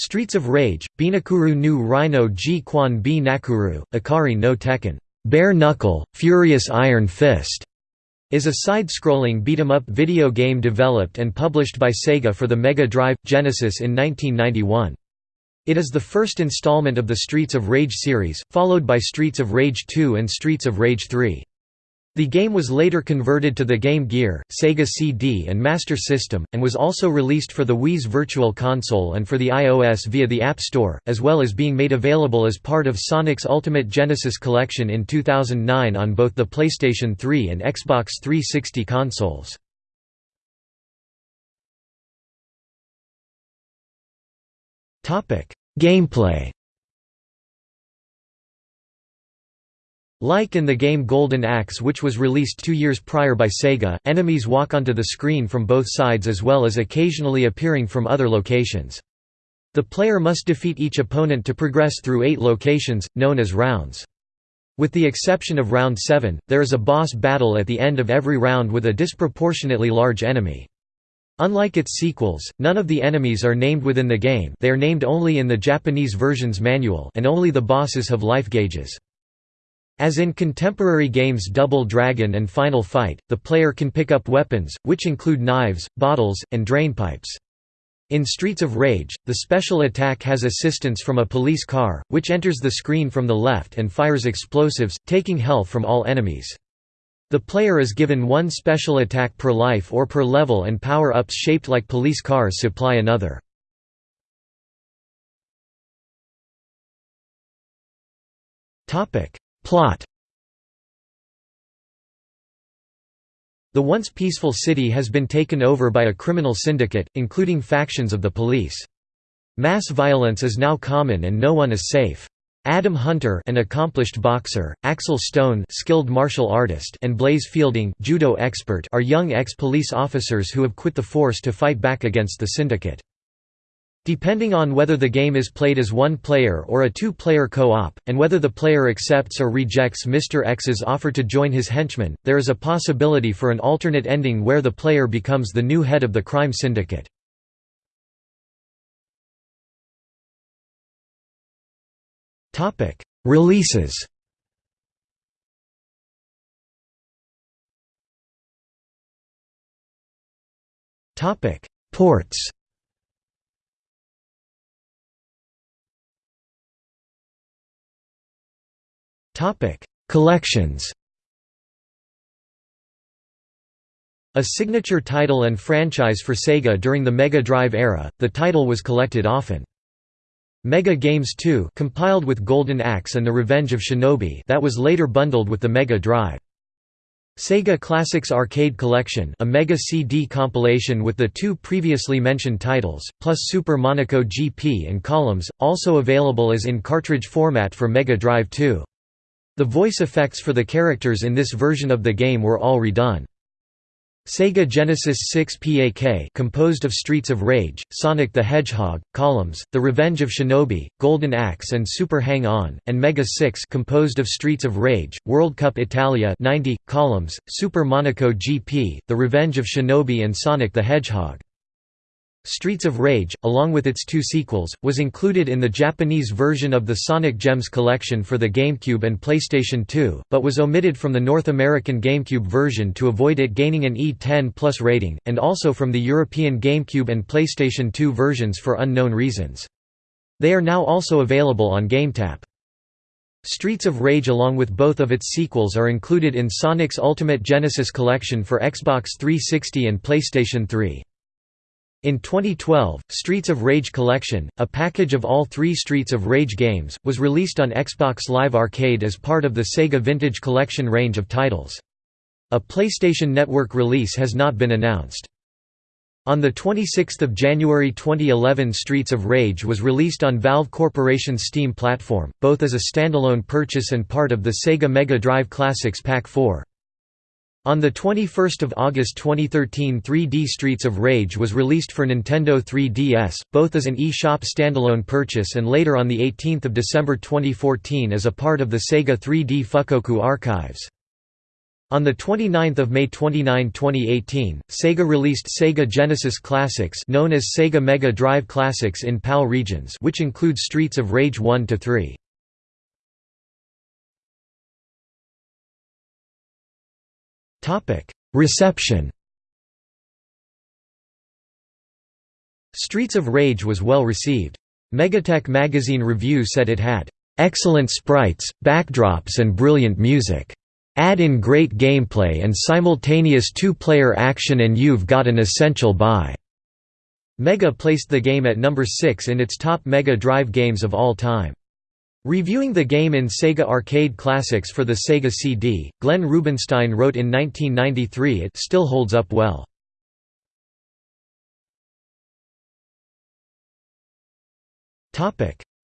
Streets of Rage, Binakuru nu Rhino G Quan B Nakuru, no Tekken Bare Knuckle, Furious Iron Fist, is a side-scrolling beat-em-up video game developed and published by Sega for the Mega Drive Genesis in 1991. It is the first installment of the Streets of Rage series, followed by Streets of Rage 2 and Streets of Rage 3. The game was later converted to the Game Gear, Sega CD and Master System, and was also released for the Wii's Virtual Console and for the iOS via the App Store, as well as being made available as part of Sonic's Ultimate Genesis Collection in 2009 on both the PlayStation 3 and Xbox 360 consoles. Gameplay Like in the game Golden Axe which was released two years prior by Sega, enemies walk onto the screen from both sides as well as occasionally appearing from other locations. The player must defeat each opponent to progress through eight locations, known as rounds. With the exception of round 7, there is a boss battle at the end of every round with a disproportionately large enemy. Unlike its sequels, none of the enemies are named within the game they are named only in the Japanese version's manual and only the bosses have life gauges. As in contemporary games Double Dragon and Final Fight, the player can pick up weapons, which include knives, bottles, and drainpipes. In Streets of Rage, the special attack has assistance from a police car, which enters the screen from the left and fires explosives, taking health from all enemies. The player is given one special attack per life or per level and power-ups shaped like police cars supply another. Plot The once peaceful city has been taken over by a criminal syndicate, including factions of the police. Mass violence is now common and no one is safe. Adam Hunter an accomplished boxer, Axel Stone skilled martial artist and Blaze Fielding judo expert are young ex-police officers who have quit the force to fight back against the syndicate. Depending on whether the game is played as one player or a two-player co-op, and whether the player accepts or rejects Mr. X's offer to join his henchmen, there is a possibility for an alternate ending where the player becomes the new head of the crime syndicate. Releases Ports Collections A signature title and franchise for Sega during the Mega Drive era, the title was collected often. Mega Games 2 compiled with Golden Axe and The Revenge of Shinobi that was later bundled with the Mega Drive. Sega Classics Arcade Collection a Mega CD compilation with the two previously mentioned titles, plus Super Monaco GP and Columns, also available as in cartridge format for Mega Drive 2. The voice effects for the characters in this version of the game were all redone. Sega Genesis 6 PAK composed of Streets of Rage, Sonic the Hedgehog, Columns, The Revenge of Shinobi, Golden Axe and Super Hang-On, and Mega 6 composed of Streets of Rage, World Cup Italia 90, Columns, Super Monaco GP, The Revenge of Shinobi and Sonic the Hedgehog. Streets of Rage, along with its two sequels, was included in the Japanese version of the Sonic Gems collection for the GameCube and PlayStation 2, but was omitted from the North American GameCube version to avoid it gaining an E10 Plus rating, and also from the European GameCube and PlayStation 2 versions for unknown reasons. They are now also available on GameTap. Streets of Rage along with both of its sequels are included in Sonic's Ultimate Genesis collection for Xbox 360 and PlayStation 3. In 2012, Streets of Rage Collection, a package of all three Streets of Rage games, was released on Xbox Live Arcade as part of the Sega Vintage Collection range of titles. A PlayStation Network release has not been announced. On 26 January 2011 Streets of Rage was released on Valve Corporation's Steam platform, both as a standalone purchase and part of the Sega Mega Drive Classics Pack 4. On 21 August 2013 3D Streets of Rage was released for Nintendo 3DS, both as an eShop standalone purchase and later on 18 December 2014 as a part of the Sega 3D Fukkoku archives. On 29 May 29, 2018, Sega released Sega Genesis Classics known as Sega Mega Drive Classics in PAL regions which include Streets of Rage 1–3. Reception Streets of Rage was well received. Megatech magazine review said it had, "...excellent sprites, backdrops and brilliant music." Add in great gameplay and simultaneous two-player action and you've got an essential buy." Mega placed the game at number 6 in its top Mega Drive games of all time. Reviewing the game in Sega Arcade Classics for the Sega CD, Glenn Rubinstein wrote in 1993 it still holds up well.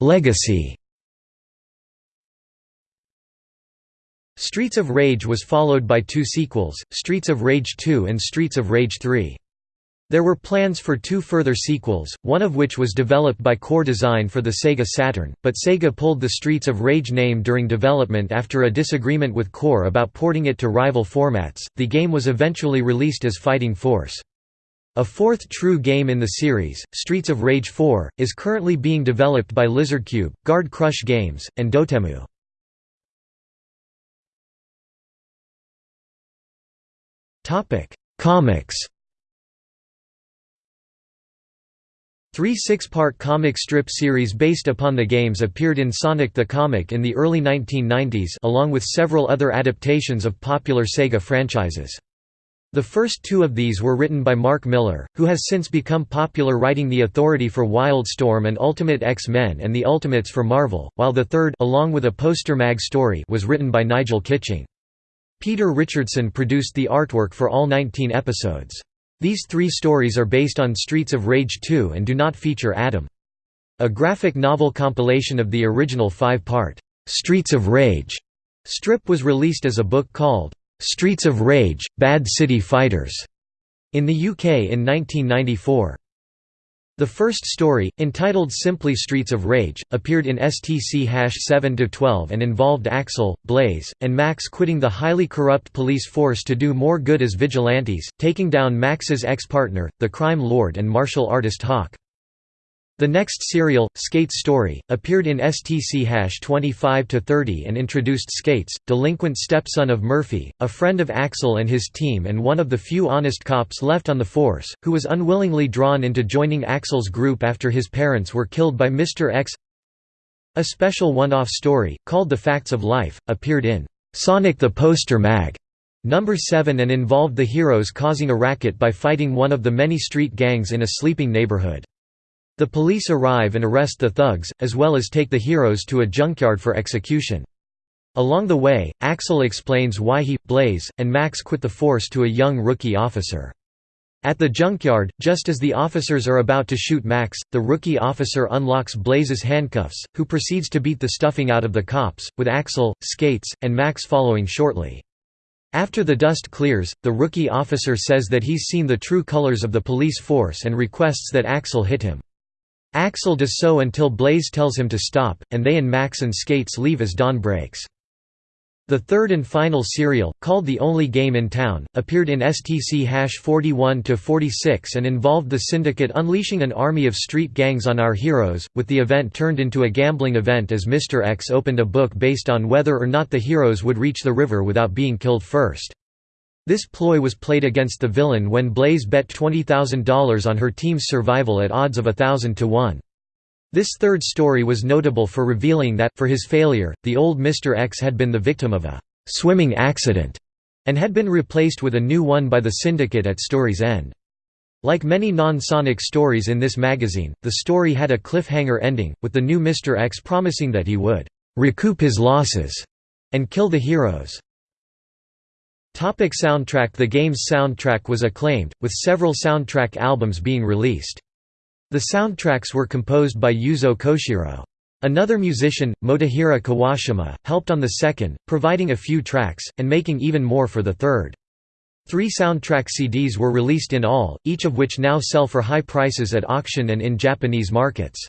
Legacy Streets of Rage was followed by two sequels, Streets of Rage 2 and Streets of Rage 3. There were plans for two further sequels, one of which was developed by Core Design for the Sega Saturn, but Sega pulled the Streets of Rage name during development after a disagreement with Core about porting it to rival formats. The game was eventually released as Fighting Force. A fourth true game in the series, Streets of Rage 4, is currently being developed by Lizardcube, Guard Crush Games, and Dotemu. Topic: Comics. Three six-part comic strip series based upon the games appeared in Sonic the Comic in the early 1990s along with several other adaptations of popular Sega franchises. The first two of these were written by Mark Millar, who has since become popular writing The Authority for Wildstorm and Ultimate X-Men and The Ultimates for Marvel, while the third along with a poster mag story was written by Nigel Kitching. Peter Richardson produced the artwork for all 19 episodes. These three stories are based on Streets of Rage 2 and do not feature Adam. A graphic novel compilation of the original five-part, "'Streets of Rage' strip was released as a book called, "'Streets of Rage – Bad City Fighters' in the UK in 1994. The first story, entitled simply Streets of Rage, appeared in STC 7-12 and involved Axel, Blaze, and Max quitting the highly corrupt police force to do more good as vigilantes, taking down Max's ex-partner, the crime lord and martial artist Hawk. The next serial, Skate's Story, appeared in STC Hash 25-30 and introduced Skates, delinquent stepson of Murphy, a friend of Axel and his team and one of the few honest cops left on the force, who was unwillingly drawn into joining Axel's group after his parents were killed by Mr. X. A special one-off story, called The Facts of Life, appeared in Sonic the Poster Mag. Number 7 and involved the heroes causing a racket by fighting one of the many street gangs in a sleeping neighborhood. The police arrive and arrest the thugs, as well as take the heroes to a junkyard for execution. Along the way, Axel explains why he, Blaze, and Max quit the force to a young rookie officer. At the junkyard, just as the officers are about to shoot Max, the rookie officer unlocks Blaze's handcuffs, who proceeds to beat the stuffing out of the cops, with Axel, Skates, and Max following shortly. After the dust clears, the rookie officer says that he's seen the true colors of the police force and requests that Axel hit him. Axel does so until Blaze tells him to stop, and they and Max and Skates leave as dawn breaks. The third and final serial, called The Only Game in Town, appeared in STC 41-46 and involved the Syndicate unleashing an army of street gangs on our heroes, with the event turned into a gambling event as Mr. X opened a book based on whether or not the heroes would reach the river without being killed first. This ploy was played against the villain when Blaze bet $20,000 on her team's survival at odds of a thousand to one. This third story was notable for revealing that, for his failure, the old Mr. X had been the victim of a «swimming accident» and had been replaced with a new one by the Syndicate at story's end. Like many non-Sonic stories in this magazine, the story had a cliffhanger ending, with the new Mr. X promising that he would «recoup his losses» and kill the heroes. Topic soundtrack The game's soundtrack was acclaimed, with several soundtrack albums being released. The soundtracks were composed by Yuzo Koshiro. Another musician, Motohiro Kawashima, helped on the second, providing a few tracks, and making even more for the third. Three soundtrack CDs were released in all, each of which now sell for high prices at auction and in Japanese markets.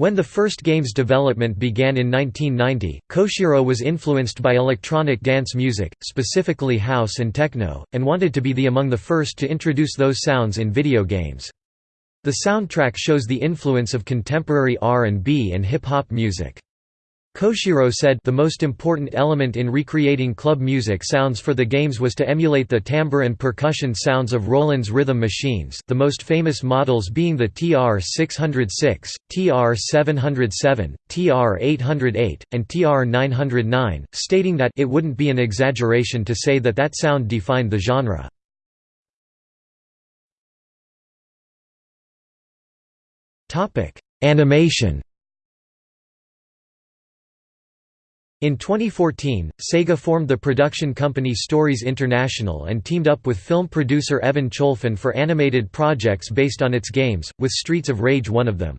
When the first game's development began in 1990, Koshiro was influenced by electronic dance music, specifically house and techno, and wanted to be the among the first to introduce those sounds in video games. The soundtrack shows the influence of contemporary R&B and hip-hop music. Koshiro said the most important element in recreating club music sounds for the games was to emulate the timbre and percussion sounds of Roland's rhythm machines the most famous models being the TR-606, TR-707, TR-808, and TR-909, stating that it wouldn't be an exaggeration to say that that sound defined the genre. Animation In 2014, Sega formed the production company Stories International and teamed up with film producer Evan Cholfin for animated projects based on its games, with Streets of Rage one of them.